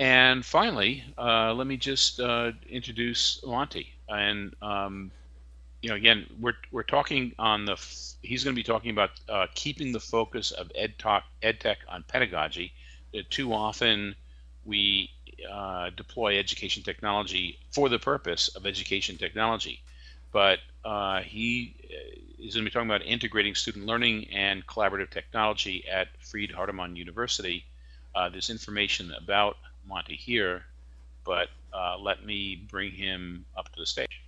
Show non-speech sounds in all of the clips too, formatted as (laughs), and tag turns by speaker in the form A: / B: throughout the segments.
A: And finally, uh, let me just uh, introduce Monty. And um, you know, again, we're we're talking on the. He's going to be talking about uh, keeping the focus of ed talk, ed tech on pedagogy. Uh, too often, we uh, deploy education technology for the purpose of education technology, but uh, he is going to be talking about integrating student learning and collaborative technology at Freed Hardeman University. There's information about Monty hear, but uh, let me bring him up to the stage.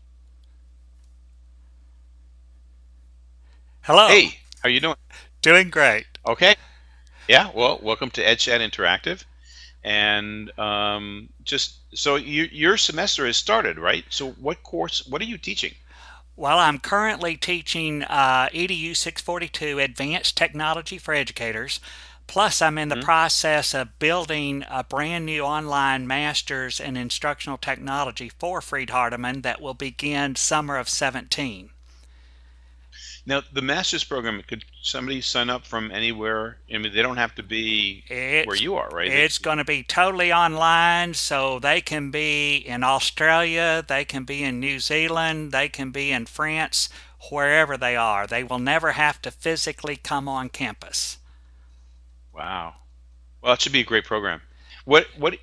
B: Hello.
A: Hey, how are you doing?
B: Doing great.
A: Okay. Yeah. Well, welcome to EdChat Interactive, and um, just so you, your semester has started, right? So, what course? What are you teaching?
B: Well, I'm currently teaching uh, EDU 642 Advanced Technology for Educators. Plus, I'm in the mm -hmm. process of building a brand new online master's in instructional technology for Freed Hardeman that will begin summer of 17.
A: Now, the master's program, could somebody sign up from anywhere? I mean, they don't have to be it's, where you are, right?
B: It's going to be totally online, so they can be in Australia, they can be in New Zealand, they can be in France, wherever they are. They will never have to physically come on campus.
A: Wow. Well, it should be a great program. What, what,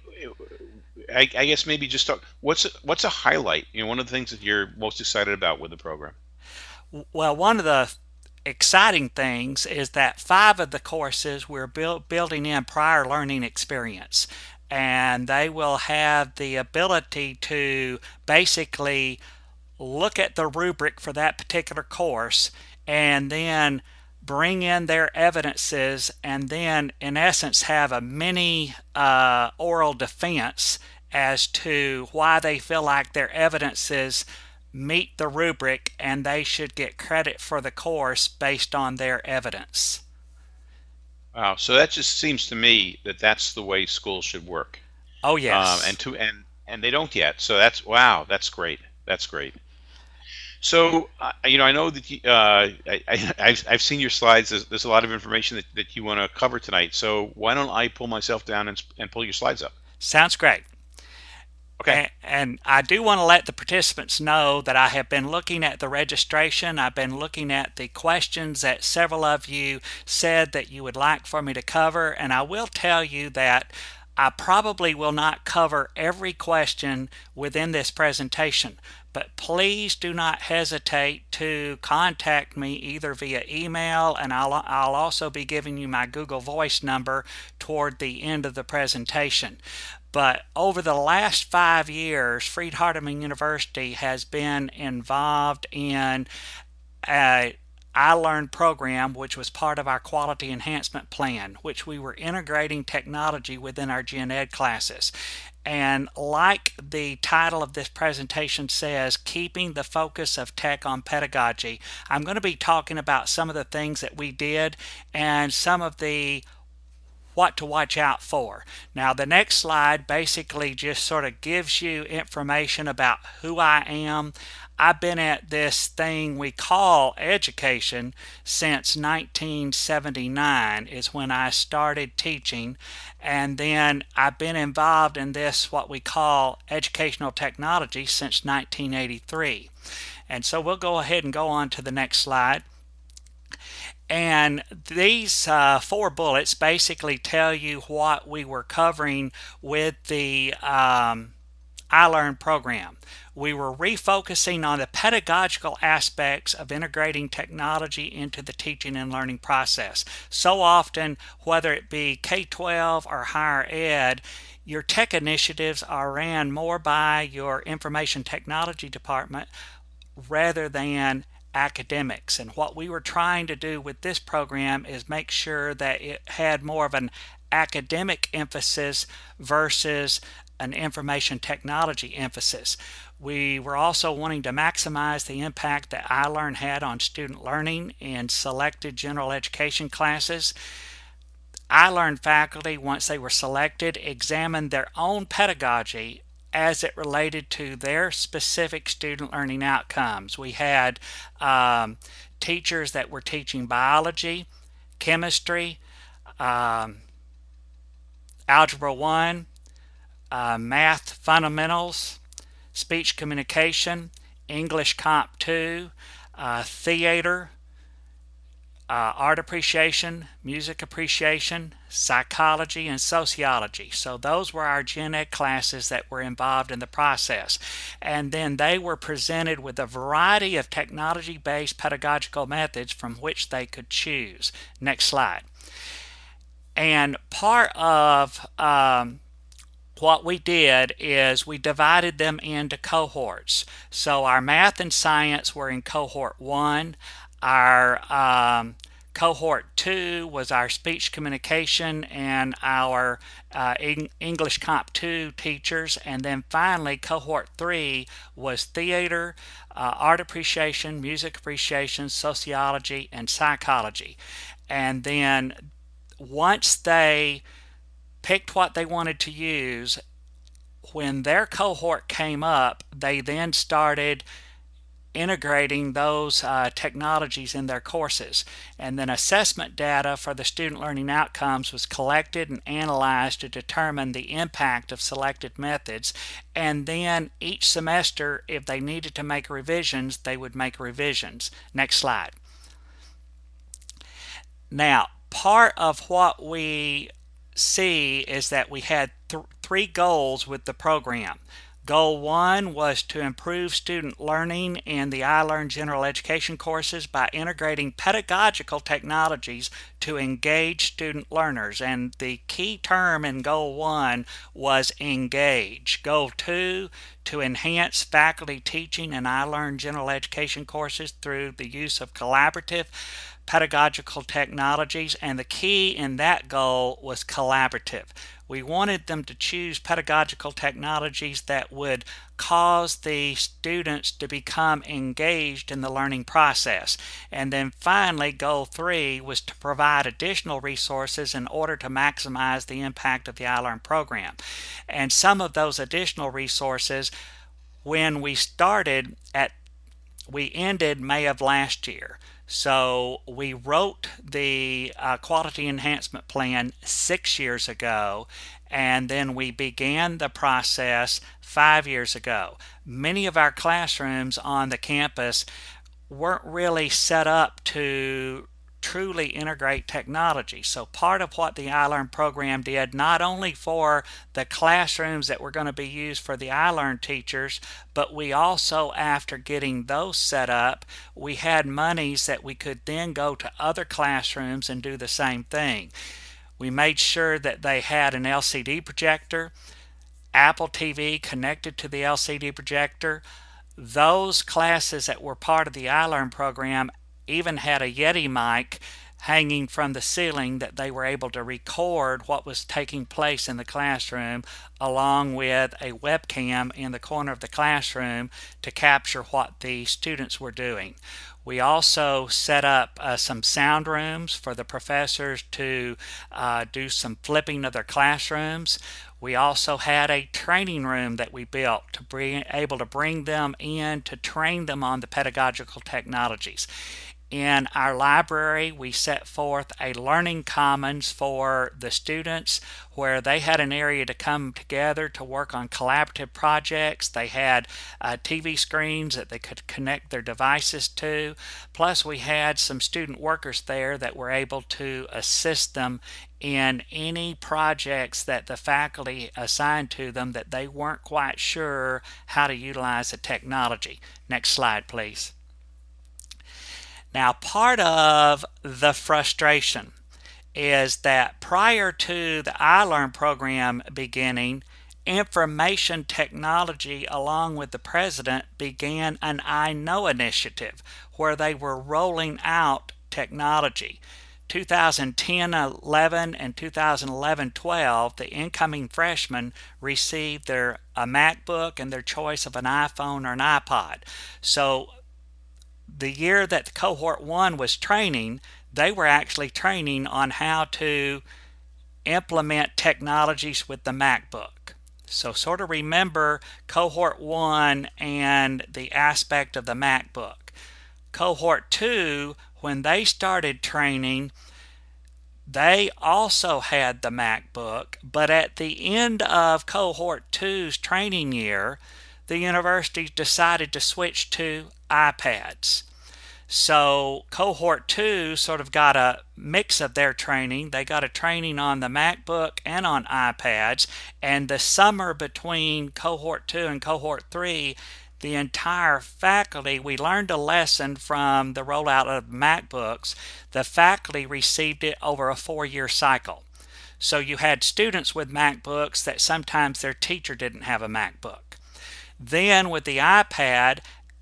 A: I, I guess maybe just talk, what's, what's a highlight? You know, one of the things that you're most excited about with the program?
B: Well, one of the exciting things is that five of the courses we're build, building in prior learning experience and they will have the ability to basically look at the rubric for that particular course and then bring in their evidences and then in essence have a mini uh, oral defense as to why they feel like their evidences meet the rubric and they should get credit for the course based on their evidence.
A: Wow, so that just seems to me that that's the way schools should work.
B: Oh yes.
A: Um, and to and and they don't yet. So that's wow, that's great. That's great. So uh, you know, I know that you, uh, I, have I've seen your slides. There's, there's a lot of information that, that you want to cover tonight. So why don't I pull myself down and, and pull your slides up?
B: Sounds great.
A: Okay.
B: And, I do want to let the participants know that I have been looking at the registration. I've been looking at the questions that several of you said that you would like for me to cover. And I will tell you that I probably will not cover every question within this presentation, but please do not hesitate to contact me either via email and I'll, I'll also be giving you my Google Voice number toward the end of the presentation. But over the last five years, Freed Hardeman University has been involved in a iLearn program, which was part of our quality enhancement plan, which we were integrating technology within our gen ed classes. And like the title of this presentation says, keeping the focus of tech on pedagogy, I'm going to be talking about some of the things that we did and some of the what to watch out for. Now the next slide basically just sort of gives you information about who I am. I've been at this thing we call education since 1979 is when I started teaching. And then I've been involved in this what we call educational technology since 1983 and so we'll go ahead and go on to the next slide. And these uh, four bullets basically tell you what we were covering with the um, iLearn program. We were refocusing on the pedagogical aspects of integrating technology into the teaching and learning process. So often, whether it be K-12 or higher ed, your tech initiatives are ran more by your information technology department rather than academics. And what we were trying to do with this program is make sure that it had more of an academic emphasis versus an information technology emphasis. We were also wanting to maximize the impact that iLearn had on student learning in selected general education classes. iLearn faculty, once they were selected, examined their own pedagogy as it related to their specific student learning outcomes. We had um, teachers that were teaching biology, chemistry, um, algebra 1, uh, math fundamentals, speech communication, English Comp 2, uh, theater, uh, art appreciation, music appreciation, psychology, and sociology. So those were our gen ed classes that were involved in the process. And then they were presented with a variety of technology-based pedagogical methods from which they could choose. Next slide. And part of um, what we did is we divided them into cohorts. So our math and science were in cohort one. Our um, cohort two was our speech communication and our uh, English Comp 2 teachers. And then finally, cohort three was theater, uh, art appreciation, music appreciation, sociology, and psychology. And then once they picked what they wanted to use, when their cohort came up, they then started integrating those uh, technologies in their courses. And then assessment data for the student learning outcomes was collected and analyzed to determine the impact of selected methods. And then each semester, if they needed to make revisions, they would make revisions. Next slide. Now, part of what we see is that we had th three goals with the program. Goal one was to improve student learning in the iLearn general education courses by integrating pedagogical technologies to engage student learners. And the key term in goal one was engage. Goal two, to enhance faculty teaching in iLearn general education courses through the use of collaborative pedagogical technologies. And the key in that goal was collaborative. We wanted them to choose pedagogical technologies that would cause the students to become engaged in the learning process. And then finally, goal three was to provide additional resources in order to maximize the impact of the iLearn program. And some of those additional resources, when we started at, we ended May of last year. So we wrote the uh, quality enhancement plan six years ago, and then we began the process five years ago. Many of our classrooms on the campus weren't really set up to truly integrate technology. So part of what the iLearn program did, not only for the classrooms that were going to be used for the iLearn teachers, but we also, after getting those set up, we had monies that we could then go to other classrooms and do the same thing. We made sure that they had an LCD projector, Apple TV connected to the LCD projector, those classes that were part of the iLearn program even had a Yeti mic hanging from the ceiling that they were able to record what was taking place in the classroom along with a webcam in the corner of the classroom to capture what the students were doing. We also set up uh, some sound rooms for the professors to uh, do some flipping of their classrooms. We also had a training room that we built to be able to bring them in to train them on the pedagogical technologies. In our library, we set forth a learning commons for the students where they had an area to come together to work on collaborative projects. They had uh, TV screens that they could connect their devices to. Plus, we had some student workers there that were able to assist them in any projects that the faculty assigned to them that they weren't quite sure how to utilize the technology. Next slide, please. Now, part of the frustration is that prior to the iLearn program beginning, information technology along with the president began an I Know initiative where they were rolling out technology. 2010 11 and 2011 12, the incoming freshmen received their a MacBook and their choice of an iPhone or an iPod. So the year that cohort one was training, they were actually training on how to implement technologies with the MacBook. So sort of remember cohort one and the aspect of the MacBook. Cohort two, when they started training, they also had the MacBook, but at the end of cohort two's training year, the university decided to switch to iPads. So cohort two sort of got a mix of their training. They got a training on the MacBook and on iPads. And the summer between cohort two and cohort three, the entire faculty, we learned a lesson from the rollout of MacBooks. The faculty received it over a four year cycle. So you had students with MacBooks that sometimes their teacher didn't have a MacBook. Then with the iPad,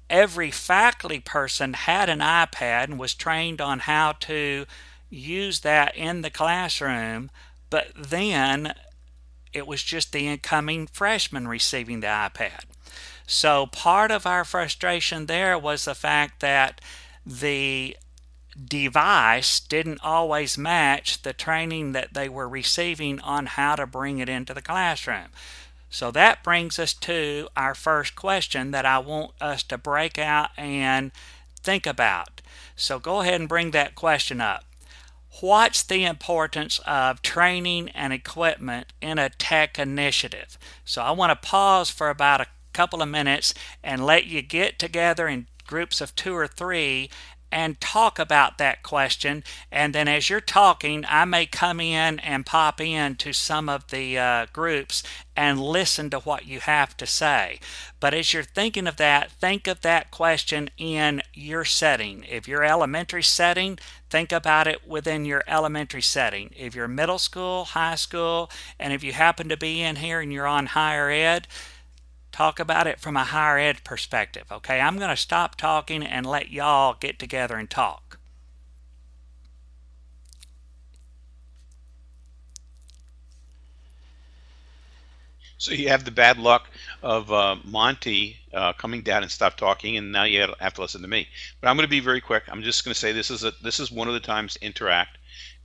B: every faculty person had an iPad and was trained on how to use that in the classroom, but then it was just the incoming freshmen receiving the iPad. So part of our frustration there was the fact that the device didn't always match the training that they were receiving on how to bring it into the classroom. So that brings us to our first question that I want us to break out and think about. So go ahead and bring that question up. What's the importance of training and equipment in a tech initiative? So I want to pause for about a couple of minutes and let you get together in groups of two or three and talk about that question. And then as you're talking, I may come in and pop in to some of the uh, groups and listen to what you have to say. But as you're thinking of that, think of that question in your setting. If you're elementary setting, think about it within your elementary setting. If you're middle school, high school, and if you happen to be in here and you're on higher ed, talk about it from a higher ed perspective. Okay, I'm going to stop talking and let y'all get together and talk.
A: So you have the bad luck of uh, Monty uh, coming down and stop talking, and now you have to listen to me. But I'm going to be very quick. I'm just going to say this is a, this is one of the times to interact.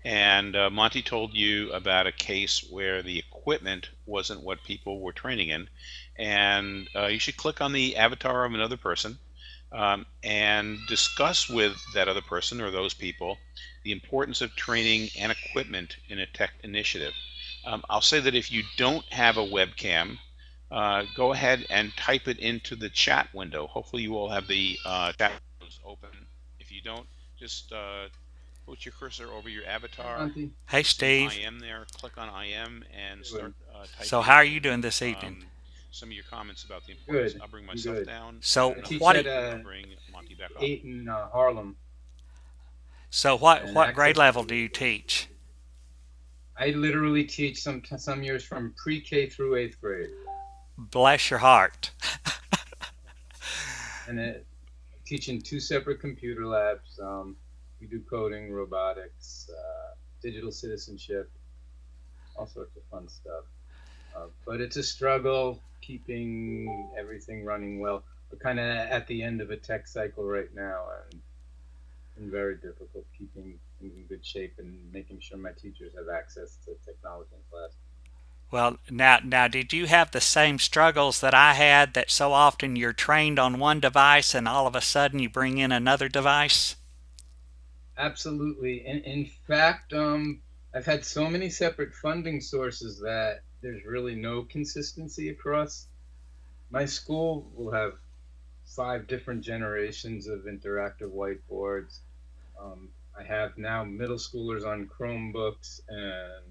A: And uh, Monty told you about a case where the equipment wasn't what people were training in, and uh, you should click on the avatar of another person um, and discuss with that other person or those people the importance of training and equipment in a tech initiative. Um, I'll say that if you don't have a webcam, uh, go ahead and type it into the chat window. Hopefully you all have the uh, chat windows open. If you don't, just uh, put your cursor over your avatar.
B: Hey, Steve.
A: I am there. Click on I am and start uh, typing.
B: So how are you doing this evening?
A: Um, some of your comments about the importance.
C: Good,
A: I'll bring myself
C: good.
A: down.
B: So what?
C: at,
B: do-
C: uh,
A: bring Monty back up.
C: eight in uh, Harlem.
B: So what?
C: and
B: What grade level do you teach?
C: I literally teach some some years from pre-K through eighth grade,
B: Bless your heart. (laughs)
C: and it, teach in two separate computer labs. Um, we do coding, robotics, uh, digital citizenship, all sorts of fun stuff. Uh, but it's a struggle keeping everything running well. We're kind of at the end of a tech cycle right now, and and very difficult keeping things in good shape and making sure my teachers have access to technology in class.
B: Well, now, now, did you have the same struggles that I had? That so often you're trained on one device, and all of a sudden you bring in another device.
C: Absolutely. In, in fact, um, I've had so many separate funding sources that there's really no consistency across. My school will have five different generations of interactive whiteboards. Um, I have now middle schoolers on Chromebooks and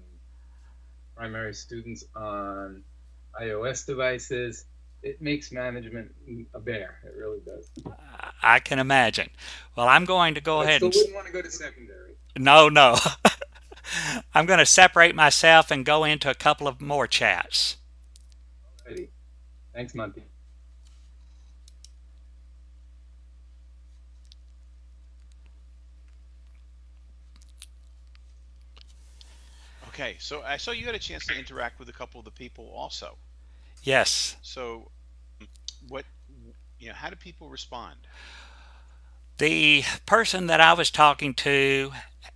C: primary students on iOS devices. It makes management a bear. It really does.
B: I can imagine. Well, I'm going to go
C: I
B: ahead
C: still
B: and
C: wouldn't want to go to secondary.
B: no, no. (laughs) I'm going to separate myself and go into a couple of more chats.
C: Alrighty. Thanks, Monty.
A: Okay, so I saw you had a chance to interact with a couple of the people also.
B: Yes.
A: So, what, you know, how do people respond?
B: The person that I was talking to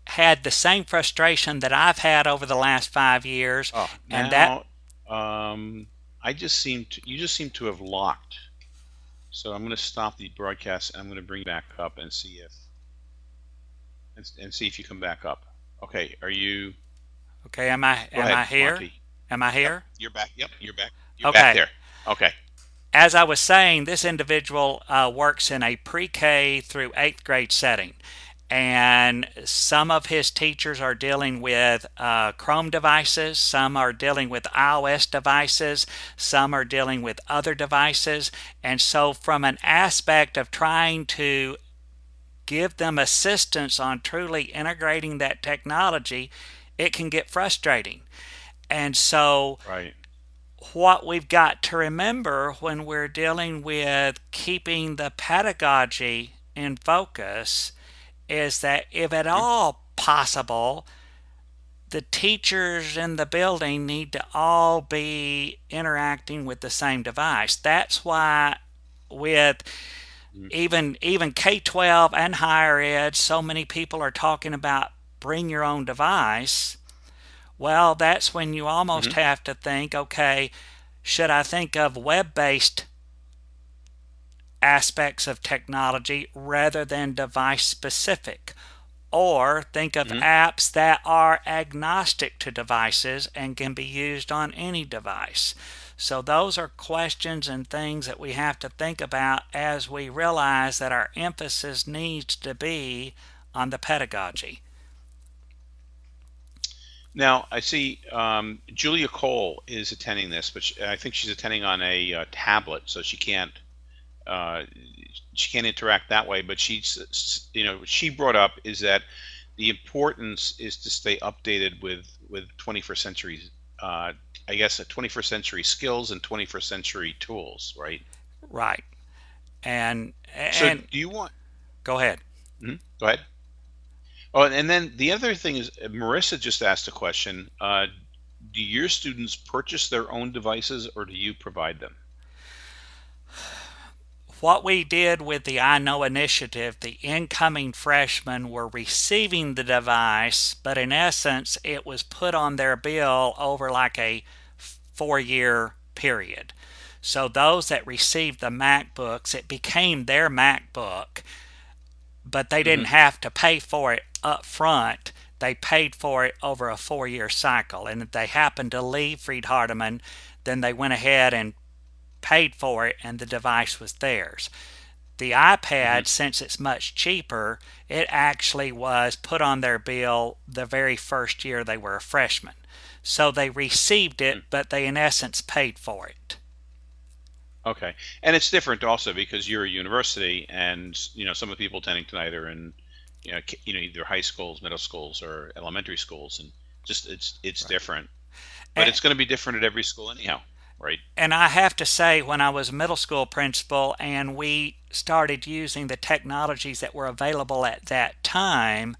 B: had the same frustration that I've had over the last five years.
A: Oh,
B: And
A: now, um, I just seem to, you just seem to have locked. So I'm going to stop the broadcast and I'm going to bring back up and see if, and, and see if you come back up. Okay, are you?
B: Okay, am I
A: Go
B: am
A: ahead,
B: I here?
A: Monty.
B: Am I
A: Yep,
B: here?
A: you're back. Yep, you're back. You're
B: Okay.
A: back there. Okay.
B: As I was saying, this individual uh, works in a pre-K through eighth grade setting, and some of his teachers are dealing with uh, Chrome devices, some are dealing with iOS devices, some are dealing with other devices, and so from an aspect of trying to give them assistance on truly integrating that technology, it can get frustrating. And so,
A: Right.
B: what we've got to remember when we're dealing with keeping the pedagogy in focus is that if at all possible, the teachers in the building need to all be interacting with the same device. That's why with
A: Mhm.
B: even even K-12 and higher ed, so many people are talking about bring your own device. Well, that's when you almost
A: Mhm.
B: have to think, okay, should I think of web-based aspects of technology rather than device specific? Or think of
A: Mhm.
B: apps that are agnostic to devices and can be used on any device. So, those are questions and things that we have to think about as we realize that our emphasis needs to be on the pedagogy.
A: Now I see um, Julia Cole is attending this, but she, I think she's attending on a uh, tablet, so she can't uh, she can't interact that way. But she's you know she brought up is that the importance is to stay updated with with 21st century uh, I guess uh, 21st century skills and 21st century tools, right?
B: Right. And
A: So do you want?
B: go ahead.
A: mhm, Go ahead. Oh, and then the other thing is, uh, Marissa just asked a question. Uh, do your students purchase their own devices, or do you provide them?
B: What we did with the I Know initiative, the incoming freshmen were receiving the device, but in essence, it was put on their bill over like a four year period. So those that received the MacBooks, it became their MacBook, but they didn't
A: hmm
B: have to pay for it up front. They paid for it over a four year cycle. And if they happened to leave Freed Hardeman, then they went ahead and paid for it and the device was theirs. The
A: hmm
B: iPad, since it's much cheaper, it actually was put on their bill the very first year they were a freshman. So they received it, but they in essence paid for it.
A: Okay, and it's different also because you're a university, and you know some of the people attending tonight are in, you know, you know either high schools, middle schools, or elementary schools, and just it's it's
B: Right.
A: different. But
B: And,
A: it's going to be different at every school anyhow, right?
B: and I have to say, when I was a middle school principal and we started using the technologies that were available at that time,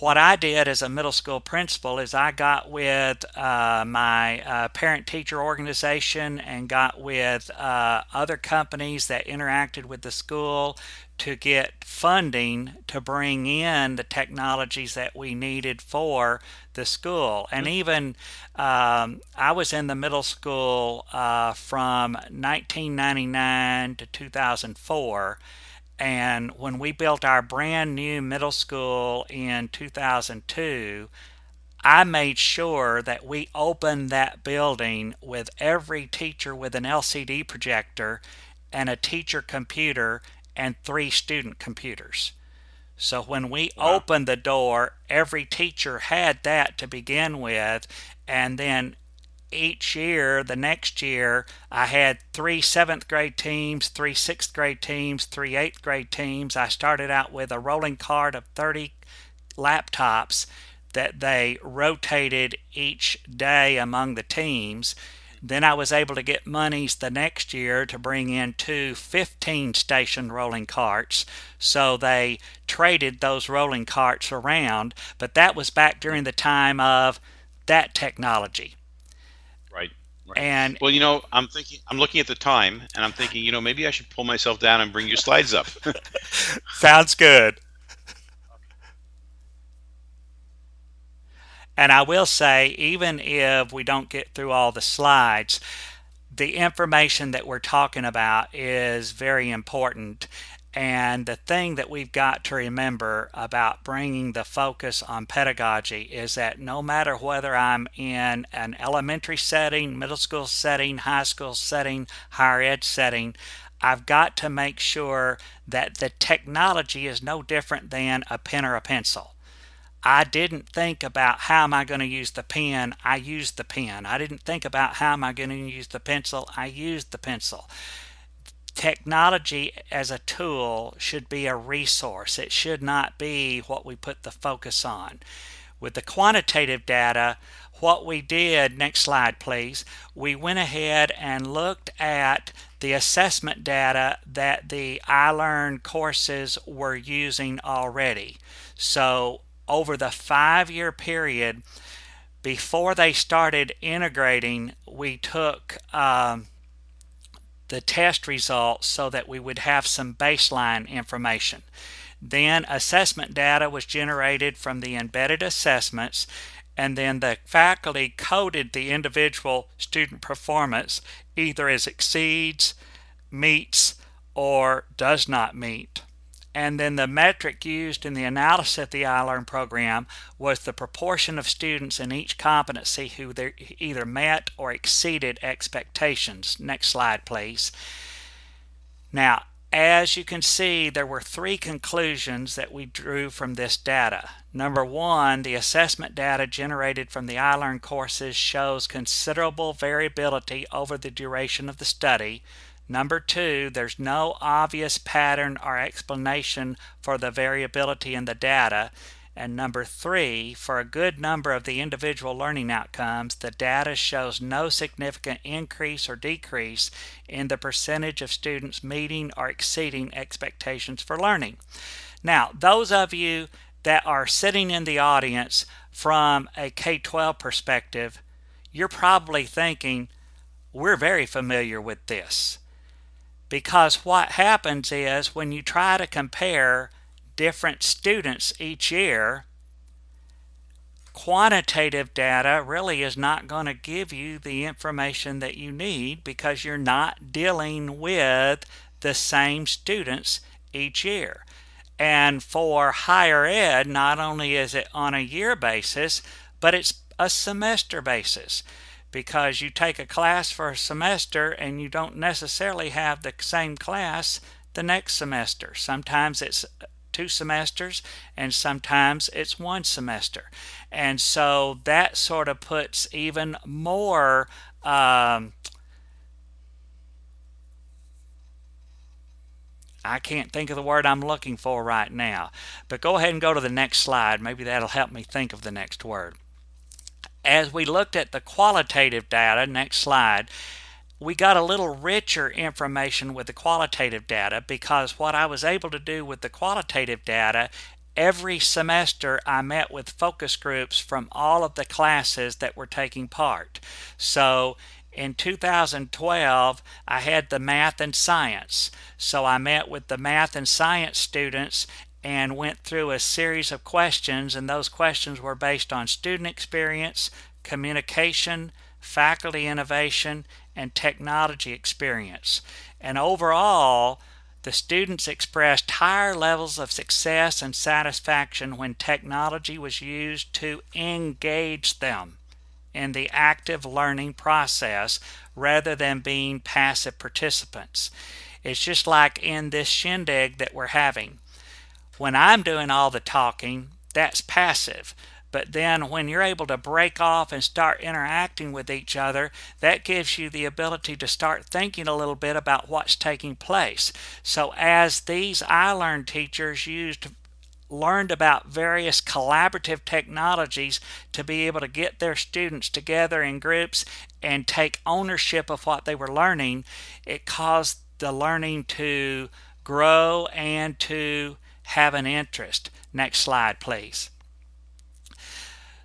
B: what I did as a middle school principal is I got with uh, my uh, parent teacher organization and got with uh, other companies that interacted with the school to get funding to bring in the technologies that we needed for the school. And
A: Mhm.
B: even um, I was in the middle school uh, from 1999 to 2004 and when we built our brand new middle school in 2002, I made sure that we opened that building with every teacher with an LCD projector and a teacher computer and three student computers. So when we
A: Wow.
B: opened the door, every teacher had that to begin with, and then each year, the next year, I had three seventh grade teams, three sixth grade teams, three eighth grade teams. I started out with a rolling cart of 30 laptops that they rotated each day among the teams. Then I was able to get monies the next year to bring in two 15 station rolling carts. So they traded those rolling carts around, but that was back during the time of that technology.
A: Right, right.
B: And
A: Well, you know, I'm thinking, I'm looking at the time, and I'm thinking, you know, maybe I should pull myself down and bring your slides up. (laughs)
B: sounds good. And I will say, even if we don't get through all the slides, the information that we're talking about is very important. And the thing that we've got to remember about bringing the focus on pedagogy is that no matter whether I'm in an elementary setting, middle school setting, high school setting, higher ed setting, I've got to make sure that the technology is no different than a pen or a pencil. I didn't think about how am I going to use the pen, I used the pen. I didn't think about how am I going to use the pencil, I used the pencil technology as a tool should be a resource. It should not be what we put the focus on. With the quantitative data, what we did, next slide please, we went ahead and looked at the assessment data that the iLearn courses were using already. So over the five-year period, before they started integrating, we took um, the test results so that we would have some baseline information. Then assessment data was generated from the embedded assessments and then the faculty coded the individual student performance either as exceeds, meets, or does not meet. And then the metric used in the analysis of the iLearn program was the proportion of students in each competency who either met or exceeded expectations. Next slide, please. Now, as you can see, there were three conclusions that we drew from this data. Number one, the assessment data generated from the iLearn courses shows considerable variability over the duration of the study, Number two, there's no obvious pattern or explanation for the variability in the data. And number three, for a good number of the individual learning outcomes, the data shows no significant increase or decrease in the percentage of students meeting or exceeding expectations for learning. Now, those of you that are sitting in the audience from a K-12 perspective, you're probably thinking, we're very familiar with this. Because what happens is when you try to compare different students each year, quantitative data really is not going to give you the information that you need because you're not dealing with the same students each year. And for higher ed, not only is it on a year basis, but it's a semester basis because you take a class for a semester and you don't necessarily have the same class the next semester. Sometimes it's two semesters and sometimes it's one semester. And so that sort of puts even more um, I can't think of the word I'm looking for right now. But go ahead and go to the next slide. Maybe that'll help me think of the next word as we looked at the qualitative data, next slide, we got a little richer information with the qualitative data because what I was able to do with the qualitative data every semester I met with focus groups from all of the classes that were taking part. So in 2012, I had the math and science. So I met with the math and science students and went through a series of questions, and those questions were based on student experience, communication, faculty innovation, and technology experience. And overall, the students expressed higher levels of success and satisfaction when technology was used to engage them in the active learning process rather than being passive participants. It's just like in this shindig that we're having. When I'm doing all the talking, that's passive. But then when you're able to break off and start interacting with each other, that gives you the ability to start thinking a little bit about what's taking place. So as these iLearn teachers used learned about various collaborative technologies to be able to get their students together in groups and take ownership of what they were learning, it caused the learning to grow and to have an interest. Next slide, please.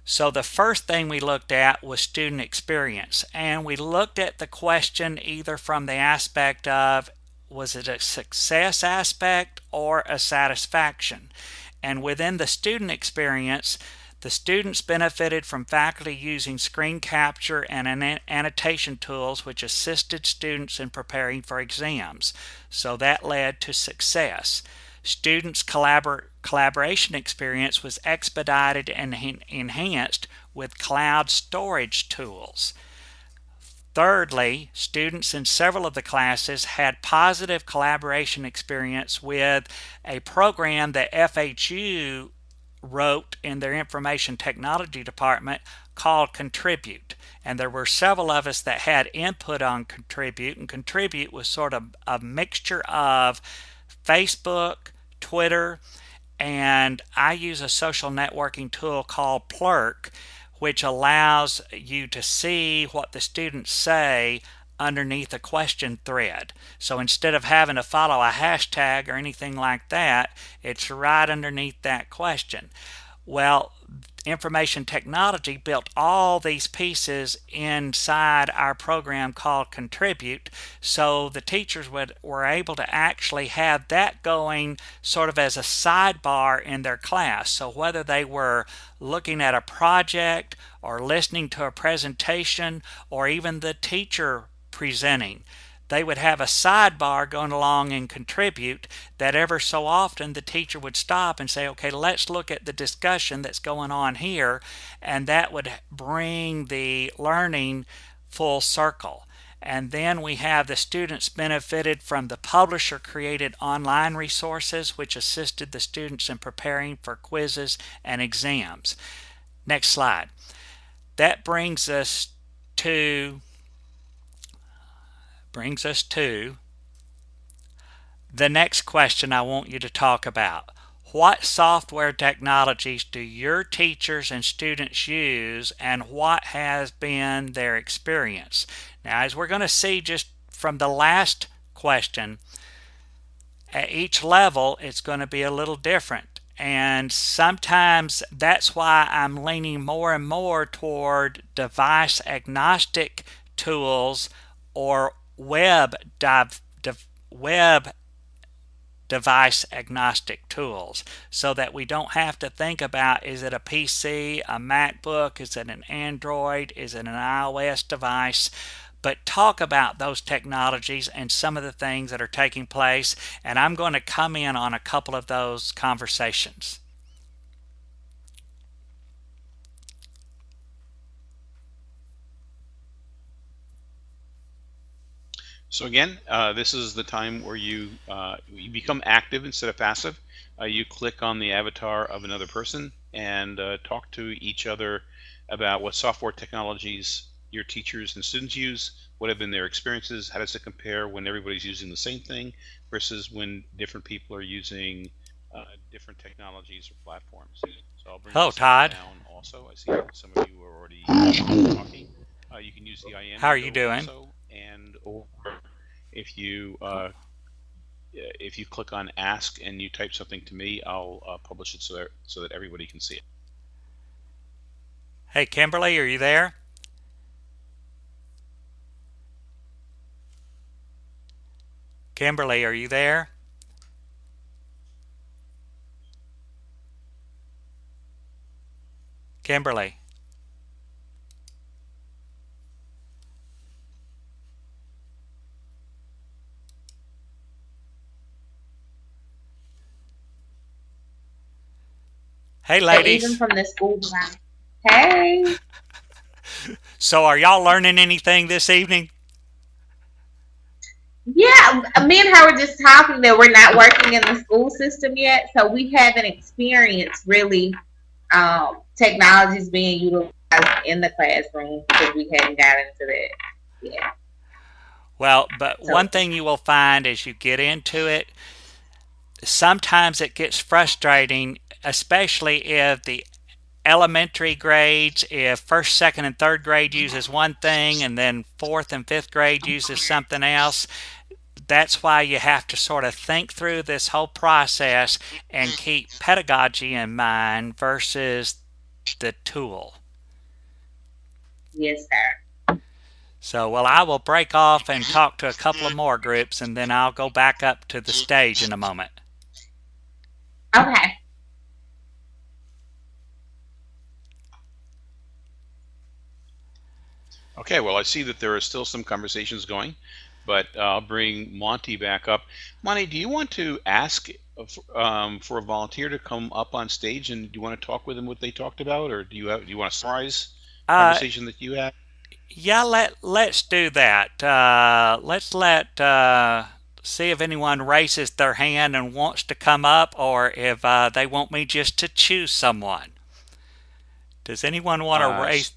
B: So the first thing we looked at was student experience, and we looked at the question either from the aspect of was it a success aspect or a satisfaction? And within the student experience, The students benefited from faculty using screen capture and annotation tools which assisted students in preparing for exams. So that led to success. Students' collabor collaboration experience was expedited and enhanced with cloud storage tools. Thirdly, students in several of the classes had positive collaboration experience with a program that FHU wrote in their information technology department called Contribute. And there were several of us that had input on Contribute, and Contribute was sort of a mixture of Facebook, Twitter, and I use a social networking tool called Plurk which allows you to see what the students say underneath a question thread. So instead of having to follow a hashtag or anything like that, it's right underneath that question. Well, information technology built all these pieces inside our program called Contribute so the teachers would were able to actually have that going sort of as a sidebar in their class. So whether they were looking at a project or listening to a presentation or even the teacher presenting they would have a sidebar going along and contribute that ever so often the teacher would stop and say, okay, let's look at the discussion that's going on here. And that would bring the learning full circle. And then we have the students benefited from the publisher created online resources, which assisted the students in preparing for quizzes and exams. Next slide. That brings us to brings us to the next question I want you to talk about. What software technologies do your teachers and students use and what has been their experience? Now, as we're going to see just from the last question, at each level, it's going to be a little different. And sometimes that's why I'm leaning more and more toward device agnostic tools or web web device agnostic tools so that we don't have to think about is it a PC, a MacBook, is it an Android, is it an iOS device but talk about those technologies and some of the things that are taking place and I'm going to come in on a couple of those conversations.
A: So again, uh, this is the time where you, uh, you become active instead of passive. Uh, you click on the avatar of another person and uh, talk to each other about what software technologies your teachers and students use, what have been their experiences, how does it compare when everybody's using the same thing versus when different people are using uh, different technologies or platforms. So I'll bring
B: Hello, Todd.
A: down also. I see some of you are already talking. Uh, you can use the I am.
B: How are you doing?
A: Also, and or if you uh, if you click on ask and you type something to me, I'll uh, publish it so that so that everybody can see it.
B: Hey, Kimberly, are you there? Kimberly, are you there? Kimberly. Hey, ladies.
D: Even from the school ground. Hey. (laughs)
B: So, are y'all learning anything this evening?
D: Yeah, me and her were just talking that we're not working in the school system yet, so we haven't experienced really um, technologies being utilized in the classroom because we hadn't got into that. Yeah.
B: Well, but so, one thing you will find as you get into it, sometimes it gets frustrating especially if the elementary grades, if first, second, and third grade uses one thing and then fourth and fifth grade uses something else, that's why you have to sort of think through this whole process and keep pedagogy in mind versus the tool.
D: Yes, sir.
B: So, well, I will break off and talk to a couple of more groups and then I'll go back up to the stage in a moment.
D: Okay.
A: Okay, well, I see that there are still some conversations going, but uh, I'll bring Monty back up. Monty, do you want to ask uh, um, for a volunteer to come up on stage and do you want to talk with them what they talked about, or do you have, do you want to summarize the
B: Uh,
A: conversation that you had?
B: yeah, let let's do that. Uh, let's let uh, see if anyone raises their hand and wants to come up, or if uh, they want me just to choose someone. Does anyone want to
A: Uh,
B: raise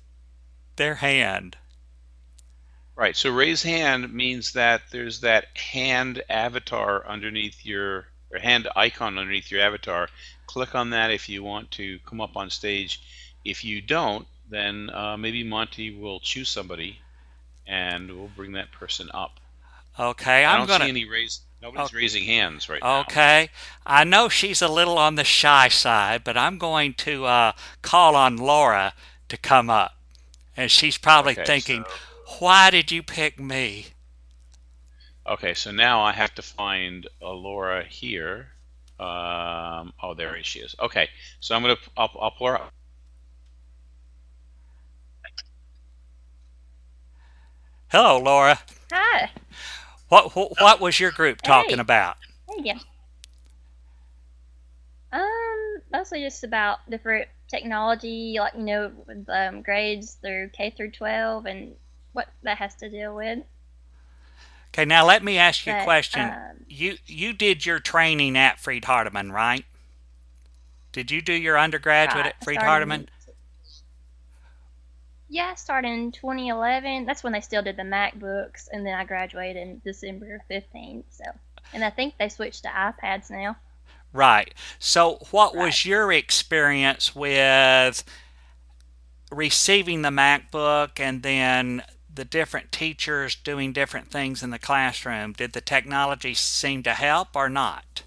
B: their hand?
A: Right. So raise hand means that there's that hand avatar underneath your or hand icon underneath your avatar. Click on that if you want to come up on stage. If you don't, then uh, maybe Monty will choose somebody and we'll bring that person up.
B: Okay,
A: I
B: I'm
A: don't
B: gonna.
A: see any raise. Nobody's
B: Okay.
A: raising hands right now.
B: Okay, I know she's a little on the shy side, but I'm going to uh, call on Laura to come up. And she's probably
A: Okay.
B: thinking,
A: So
B: why did you pick me?
A: okay. So now I have to find uh, Laura here. Um, oh, there she is. Okay. So I'm gonna I'll, I'll pull her up.
B: Hello, Laura.
E: Hi.
B: What what, what was your group talking
E: Hey.
B: about?
E: Hey, yeah. Um, mostly just about different technology, like you know, with um, grades through K through 12 and what that has to deal with.
B: Okay, now let me ask you a question.
E: um,
B: You you did your training at Freed Hardeman, right? Did you do your undergraduate
E: uh,
B: at Freed
E: started
B: Hardeman?
E: Yeah, I started in 2011. That's when they still did the MacBooks, and then I graduated in December 15th. So, and I think they switched to iPads now.
B: Right. So, what was your experience with receiving the MacBook and then the different teachers doing different things in the classroom? Did the technology seem to help or not?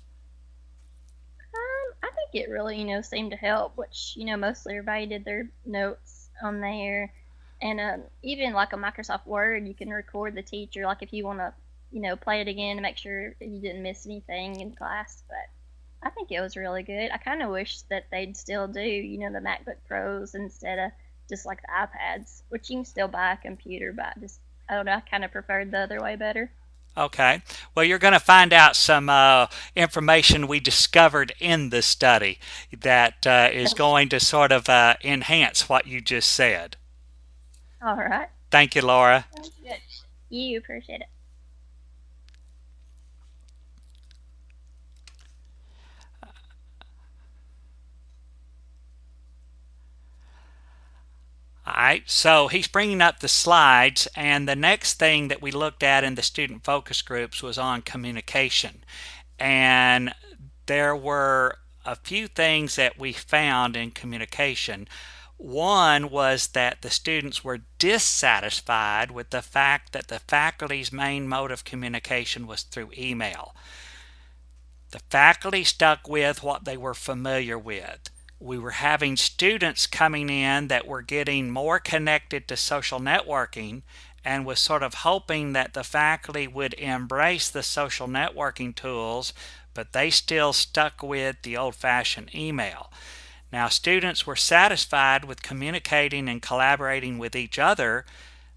E: Um, I think it really, you know, seemed to help, which, you know, mostly everybody did their notes on there. And um, even like a Microsoft Word, you can record the teacher, like if you want to, you know, play it again to make sure you didn't miss anything in class. But I think it was really good. I kind of wish that they'd still do, you know, the MacBook Pros instead of just like the iPads, which you can still buy a computer, but I just, I don't know, I kind of preferred the other way better.
B: Okay. Well, you're going to find out some uh, information we discovered in the study that uh, is going to sort of uh, enhance what you just said.
E: All right.
B: Thank you, Laura.
E: You appreciate it.
B: All right, so he's bringing up the slides, and the next thing that we looked at in the student focus groups was on communication. And there were a few things that we found in communication. One was that the students were dissatisfied with the fact that the faculty's main mode of communication was through email. The faculty stuck with what they were familiar with. We were having students coming in that were getting more connected to social networking and was sort of hoping that the faculty would embrace the social networking tools, but they still stuck with the old fashioned email. Now, students were satisfied with communicating and collaborating with each other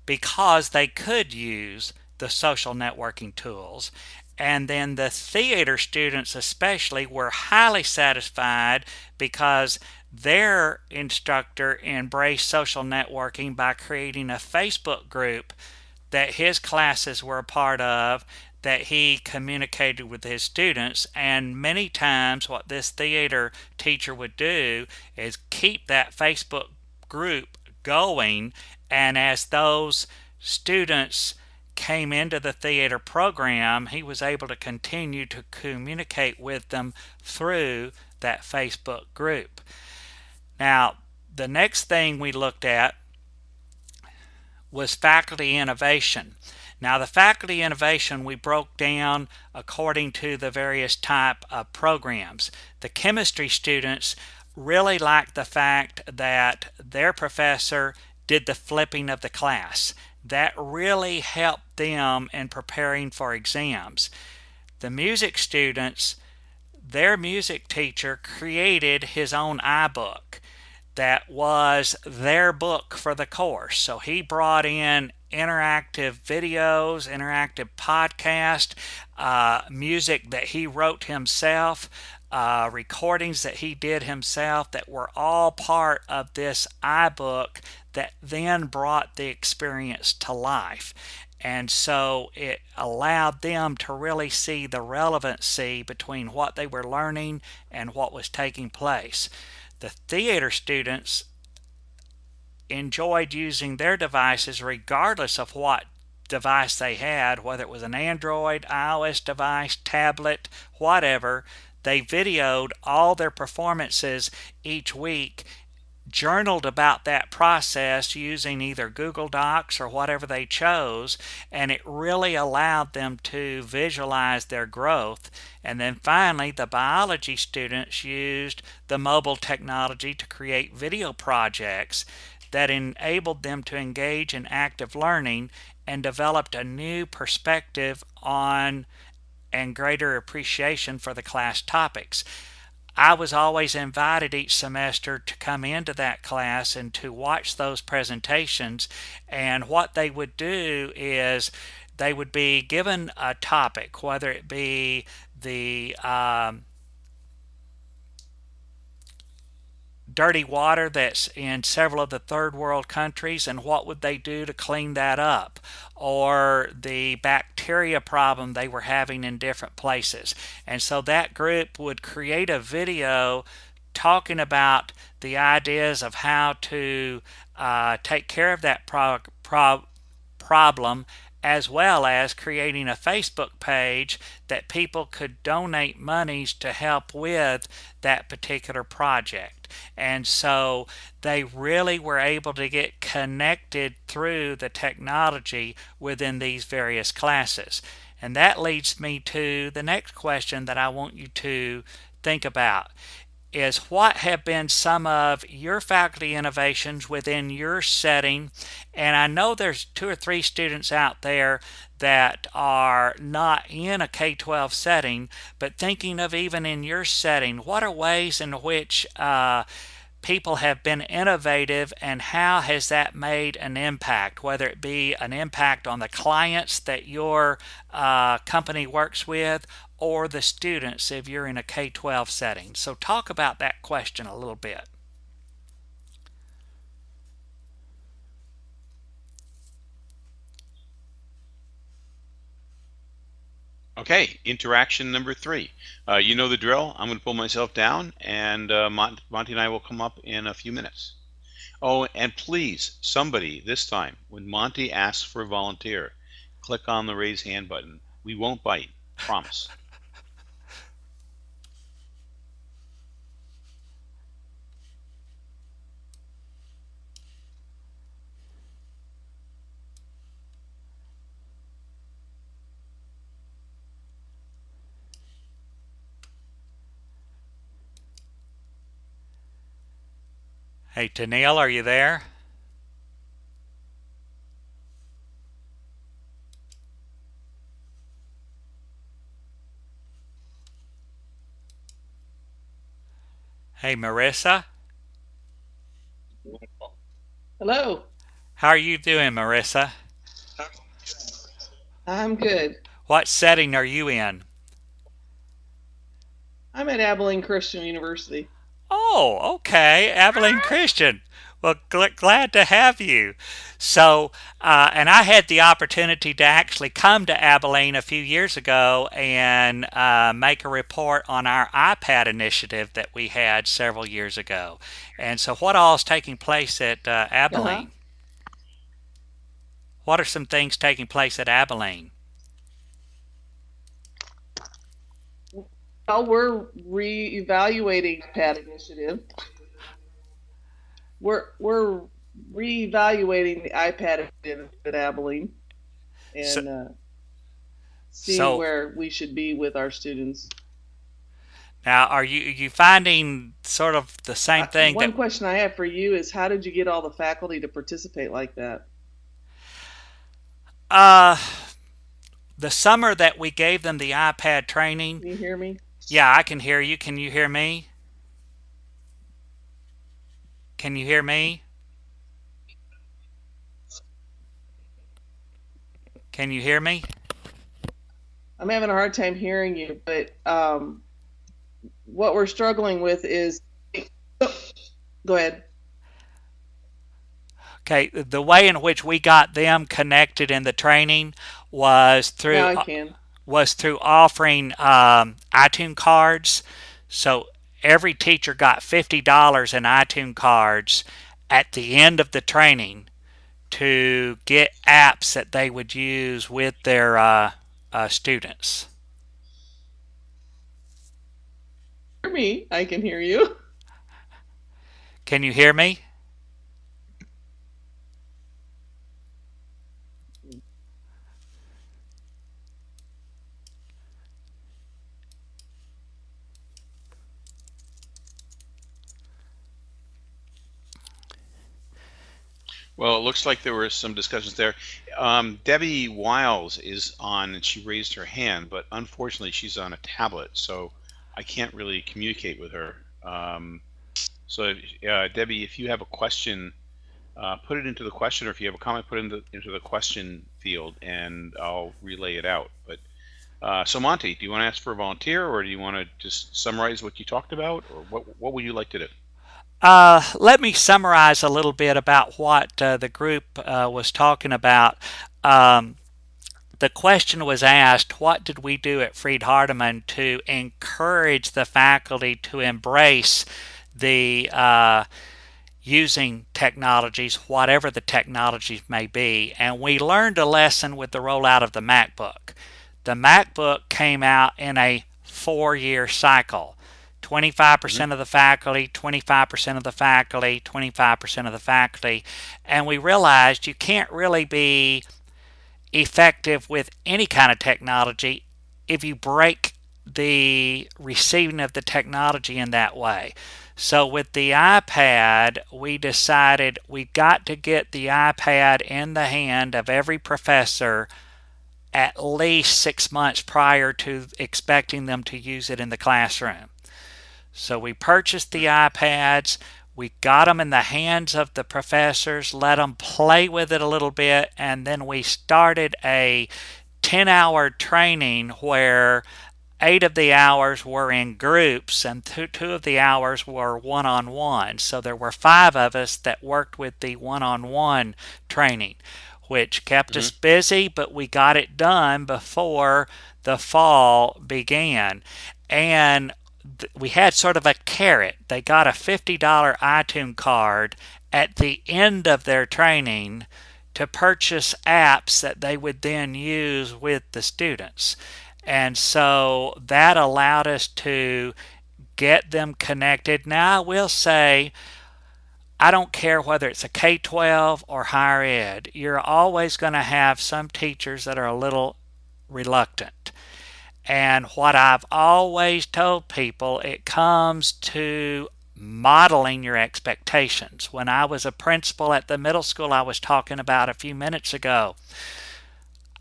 B: because they could use the social networking tools. And then the theater students, especially, were highly satisfied because their instructor embraced social networking by creating a Facebook group that his classes were a part of that he communicated with his students. And many times what this theater teacher would do is keep that Facebook group going. And as those students came into the theater program he was able to continue to communicate with them through that Facebook group now the next thing we looked at was faculty innovation now the faculty innovation we broke down according to the various type of programs. The chemistry students really liked the fact that their professor did the flipping of the class. That really helped them in preparing for exams. The music students, their music teacher created his own iBook that was their book for the course. So he brought in interactive videos, interactive podcast, uh, music that he wrote himself, uh, recordings that he did himself that were all part of this iBook that then brought the experience to life. And so it allowed them to really see the relevancy between what they were learning and what was taking place. The theater students enjoyed using their devices regardless of what device they had, whether it was an Android, iOS device, tablet, whatever. They videoed all their performances each week journaled about that process using either Google Docs or whatever they chose, and it really allowed them to visualize their growth. And then finally, the biology students used the mobile technology to create video projects that enabled them to engage in active learning and developed a new perspective on and greater appreciation for the class topics. I was always invited each semester to come into that class and to watch those presentations. And what they would do is they would be given a topic, whether it be the um, dirty water that's in several of the third world countries and what would they do to clean that up or the bacteria problem they were having in different places and so that group would create a video talking about the ideas of how to uh, take care of that pro- pro- problem as well as creating a Facebook page that people could donate monies to help with that particular project. And so they really were able to get connected through the technology within these various classes. And that leads me to the next question that I want you to think about is what have been some of your faculty innovations within your setting and i know there's two or three students out there that are not in a k-12 setting but thinking of even in your setting what are ways in which uh, people have been innovative and how has that made an impact? Whether it be an impact on the clients that your uh, company works with or the students if you're in a K-12 setting. So talk about that question a little bit
A: Okay, interaction number three. Uh, you know the drill. I'm going to pull myself down, and uh, Mont Monty and I will come up in a few minutes. Oh, and please, somebody this time, when Monty asks for a volunteer, click on the raise hand button. We won't bite. Promise.
B: Hey, Tennille, are you there? Hey, Marissa.
F: Hello.
B: How are you doing, Marissa?
F: I'm good.
B: What setting are you in?
F: I'm at Abilene Christian University.
B: Oh, okay, Abilene Christian. Well, gl- glad to have you. So, uh, and I had the opportunity to actually come to Abilene a few years ago and uh, make a report on our iPad initiative that we had several years ago. And so, what all is taking place at uh, Abilene?
F: Uh-huh.
B: What are some things taking place at Abilene?
F: Well, we're re-evaluating PAD initiative. We're we're re-evaluating the iPad initiative at Abilene and
B: So-
F: uh, seeing
B: so-
F: where we should be with our students.
B: Now, are you are you finding sort of the same thing
F: One
B: that
F: question I have for you is how did you get all the faculty to participate like that?
B: uh the summer that we gave them the iPad training?
F: Can you hear me?
B: Yeah, I can hear you. Can you hear me? Can you hear me? Can you hear me?
F: I'm having a hard time hearing you, but um, what we're struggling with is. Go ahead.
B: Okay, the way in which we got them connected in the training was through
F: Now I can.
B: Was through offering um, iTunes cards. So every teacher got fifty dollars in iTunes cards at the end of the training to get apps that they would use with their uh, uh, students.
F: Hear me? I can hear you.
B: Can you hear me?
A: Well, it looks like there were some discussions there. Um, Debbie Wiles is on and she raised her hand, but unfortunately she's on a tablet, so I can't really communicate with her. Um, so, uh, Debbie, if you have a question, uh, put it into the question, or if you have a comment, put it into, into the question field, and I'll relay it out. But uh, so, Monty, do you want to ask for a volunteer, or do you want to just summarize what you talked about, or what what would you like to do?
B: Uh, let me summarize a little bit about what uh, the group uh, was talking about. Um, the question was asked, what did we do at Freed Hardeman to encourage the faculty to embrace the uh, using technologies, whatever the technologies may be? And we learned a lesson with the rollout of the MacBook. The MacBook came out in a four-year cycle. 25% mm-hmm. percent of the faculty, 25% of the faculty, 25% of the faculty. And we realized you can't really be effective with any kind of technology if you break the receiving of the technology in that way. So with the iPad, we decided we got to get the iPad in the hand of every professor at least six months prior to expecting them to use it in the classroom. So we purchased the iPads, we got them in the hands of the professors, let them play with it a little bit, and then we started a 10 hour training where eight of the hours were in groups and two, two of the hours were one on one. So there were five of us that worked with the one on one training, which kept mm-hmm. us busy, but we got it done before the fall began. And we had sort of a carrot. They got a $50 iTunes card at the end of their training to purchase apps that they would then use with the students. And so that allowed us to get them connected. Now, I will say, I don't care whether it's a K 12 or higher ed, you're always going to have some teachers that are a little reluctant. And what I've always told people, it comes to modeling your expectations. When I was a principal at the middle school I was talking about a few minutes ago,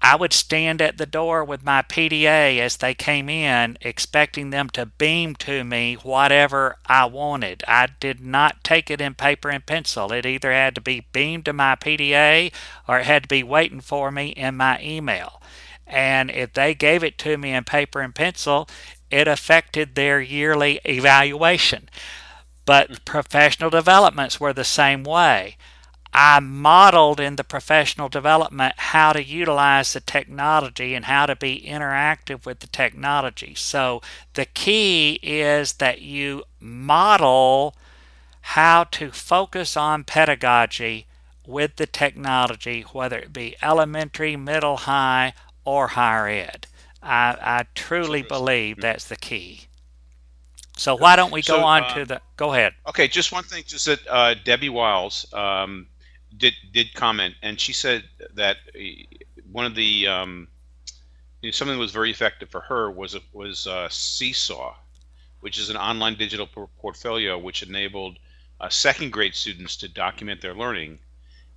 B: I would stand at the door with my PDA as they came in, expecting them to beam to me whatever I wanted. I did not take it in paper and pencil. It either had to be beamed to my PDA or it had to be waiting for me in my email. And if they gave it to me in paper and pencil, it affected their yearly evaluation. But mm. professional developments were the same way. I modeled in the professional development how to utilize the technology and how to be interactive with the technology. So the key is that you model how to focus on pedagogy with the technology, whether it be elementary, middle, high, or higher ed. I, I truly believe that's the key. So why don't we go
A: so,
B: on
A: uh,
B: to the? Go ahead.
A: Okay, just one thing. Just that uh, Debbie Wiles um, did did comment, and she said that uh, one of the um, you know, something that was very effective for her was was uh, Seesaw, which is an online digital portfolio which enabled uh, second grade students to document their learning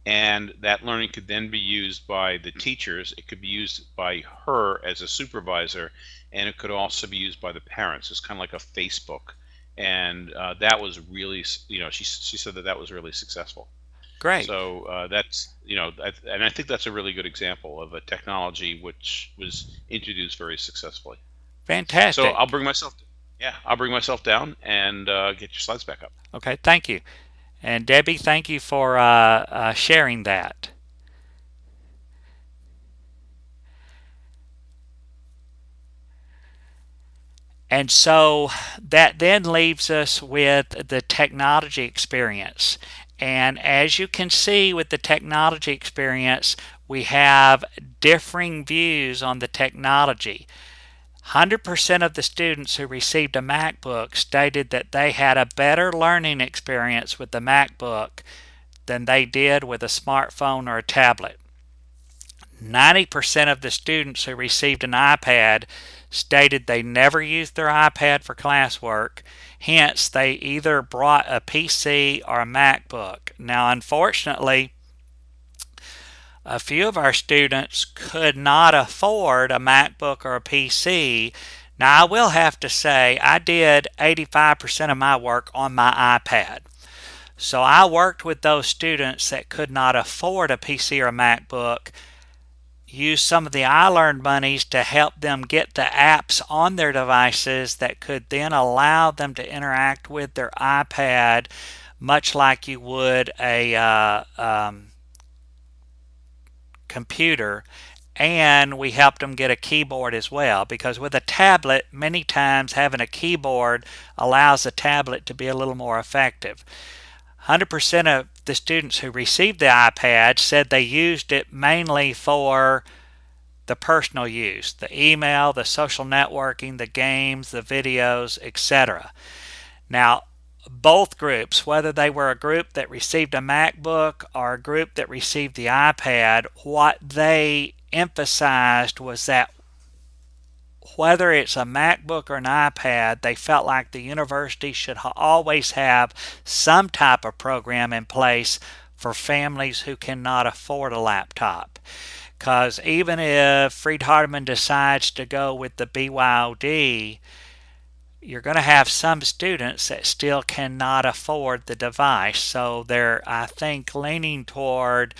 A: and that learning could then be used by the teachers it could be used by her as a supervisor and it could also be used by the parents it's kind of like a facebook and uh, that was really you know she she said that that was really successful.
B: Great.
A: So uh, that's you know, I, and I think that's a really good example of a technology which was introduced very successfully.
B: Fantastic.
A: So I'll bring myself, yeah, I'll bring myself down and uh, get your slides back up.
B: Okay, thank you. And Debbie, thank you for uh, uh, sharing that. And so that then leaves us with the technology experience. And as you can see with the technology experience, we have differing views on the technology. 100% of the students who received a MacBook stated that they had a better learning experience with the MacBook than they did with a smartphone or a tablet. 90% of the students who received an iPad stated they never used their iPad for classwork. Hence, they either brought a PC or a MacBook. Now, unfortunately, a few of our students could not afford a MacBook or a PC. Now, I will have to say, I did 85% of my work on my iPad. So I worked with those students that could not afford a PC or a MacBook, used some of the iLearn monies to help them get the apps on their devices that could then allow them to interact with their iPad much like you would a uh, um, computer and we helped them get a keyboard as well because with a tablet many times having a keyboard allows the tablet to be a little more effective. 100% of the students who received the iPad said they used it mainly for the personal use the email the social networking the games the videos etc now both groups, whether they were a group that received a MacBook or a group that received the iPad, what they emphasized was that whether it's a MacBook or an iPad, they felt like the university should always have some type of program in place for families who cannot afford a laptop. Because even if Freed Hardeman decides to go with the BYOD, you're going to have some students that still cannot afford the device. So they're, I think, leaning toward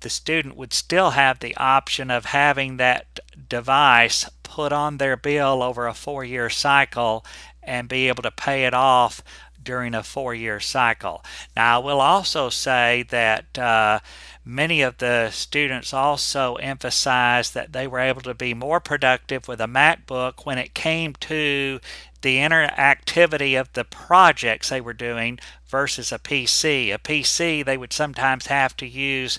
B: the student would still have the option of having that device put on their bill over a four-year cycle and be able to pay it off during a four-year cycle. Now, I will also say that uh, many of the students also emphasized that they were able to be more productive with a MacBook when it came to the interactivity of the projects they were doing versus a PC. A PC, they would sometimes have to use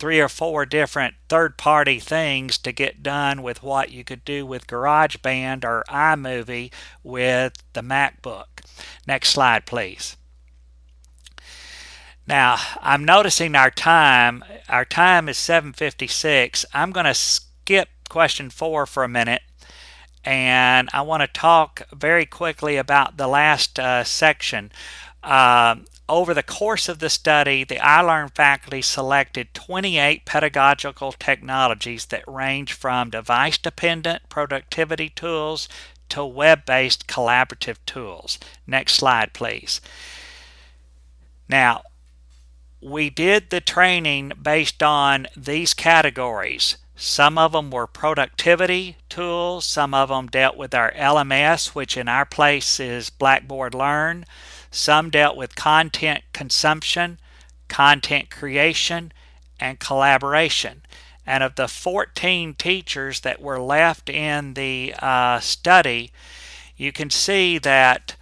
B: three or four different third-party things to get done with what you could do with GarageBand or iMovie with the MacBook. Next slide, please. Now, I'm noticing our time. Our time is 7.56. I'm going to skip question four for a minute and I want to talk very quickly about the last uh, section. Uh, over the course of the study, the iLearn faculty selected 28 pedagogical technologies that range from device-dependent productivity tools to web-based collaborative tools. Next slide, please. Now, we did the training based on these categories. Some of them were productivity tools. Some of them dealt with our LMS, which in our place is Blackboard Learn. Some dealt with content consumption, content creation, and collaboration. And of the 14 teachers that were left in the uh, study, you can see that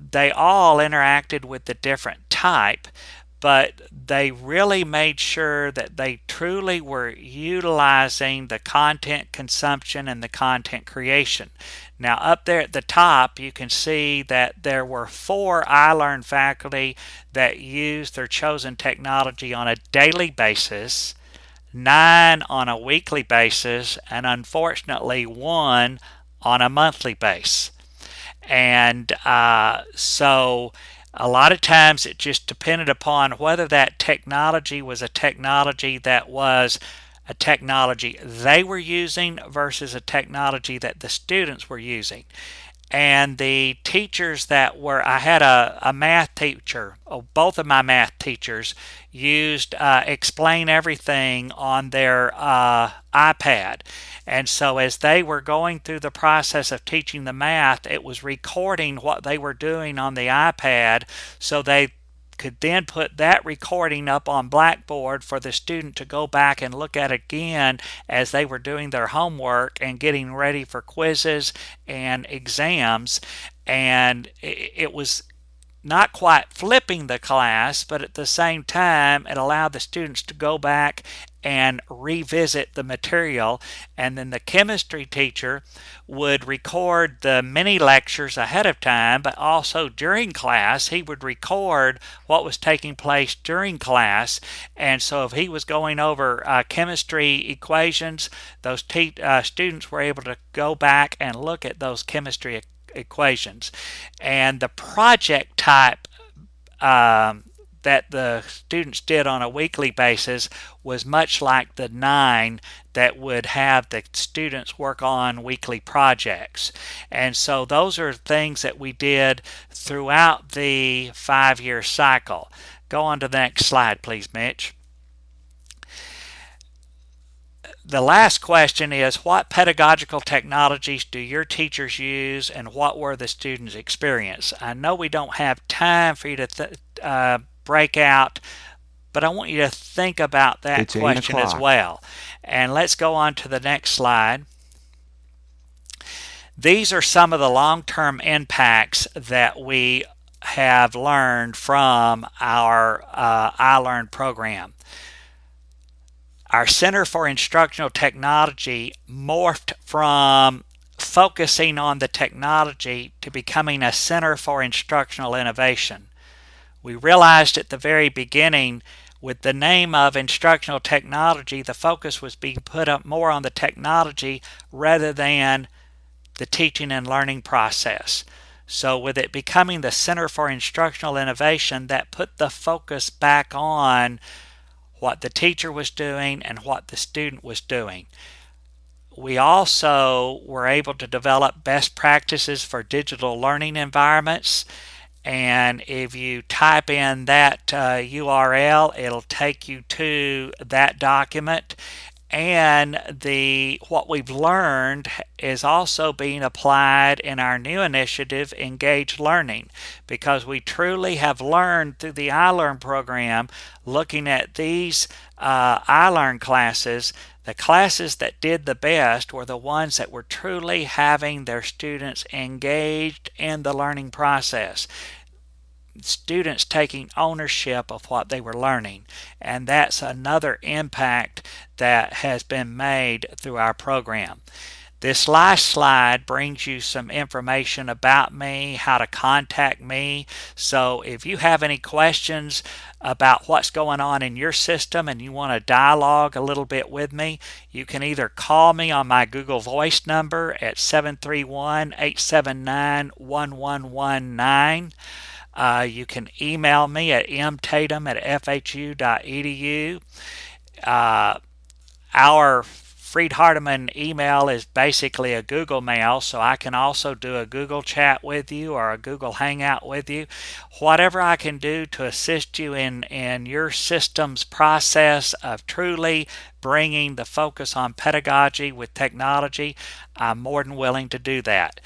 B: they all interacted with the different type but they really made sure that they truly were utilizing the content consumption and the content creation. Now up there at the top you can see that there were four iLearn faculty that used their chosen technology on a daily basis, nine on a weekly basis, and unfortunately one on a monthly basis. And uh, so a lot of times it just depended upon whether that technology was a technology that was a technology they were using versus a technology that the students were using. And the teachers that were i had a, a math teacher oh, both of my math teachers used uh, explain everything on their uh, ipad. And so as they were going through the process of teaching the math it was recording what they were doing on the ipad so they could then put that recording up on Blackboard for the student to go back and look at again as they were doing their homework and getting ready for quizzes and exams. And it was not quite flipping the class, but at the same time, it allowed the students to go back and revisit the material. And then the chemistry teacher would record the mini lectures ahead of time, but also during class, he would record what was taking place during class. And so if he was going over uh, chemistry equations, those uh, students were able to go back and look at those chemistry equations. And the project type um, that the students did on a weekly basis was much like the nine that would have the students work on weekly projects. And so those are things that we did throughout the five year cycle. Go on to the next slide, please, Mitch. The last question is what pedagogical technologies do your teachers use and what were the students' experience? I know we don't have time for you to uh, break out, but I want you to think about that it's question as well. And let's go on to the next slide. These are some of the long-term impacts that we have learned from our uh, iLearn program. Our Center for Instructional Technology morphed from focusing on the technology to becoming a Center for Instructional Innovation. We realized at the very beginning with the name of instructional technology, the focus was being put up more on the technology rather than the teaching and learning process. So with it becoming the Center for Instructional Innovation, that put the focus back on what the teacher was doing and what the student was doing. We also were able to develop best practices for digital learning environments. And if you type in that uh, URL, it'll take you to that document. And the what we've learned is also being applied in our new initiative engaged learning because we truly have learned through the iLearn program looking at these uh, iLearn classes the classes that did the best were the ones that were truly having their students engaged in the learning process students taking ownership of what they were learning. And that's another impact that has been made through our program. This last slide brings you some information about me, how to contact me. So if you have any questions about what's going on in your system and you want to dialogue a little bit with me, you can either call me on my Google Voice number at 731 879 1119 uh, you can email me at mtatum at fhu.edu. Uh, our Freed Hardeman email is basically a Google mail, so I can also do a Google chat with you or a Google Hangout with you. Whatever I can do to assist you in, in your system's process of truly bringing the focus on pedagogy with technology, I'm more than willing to do that.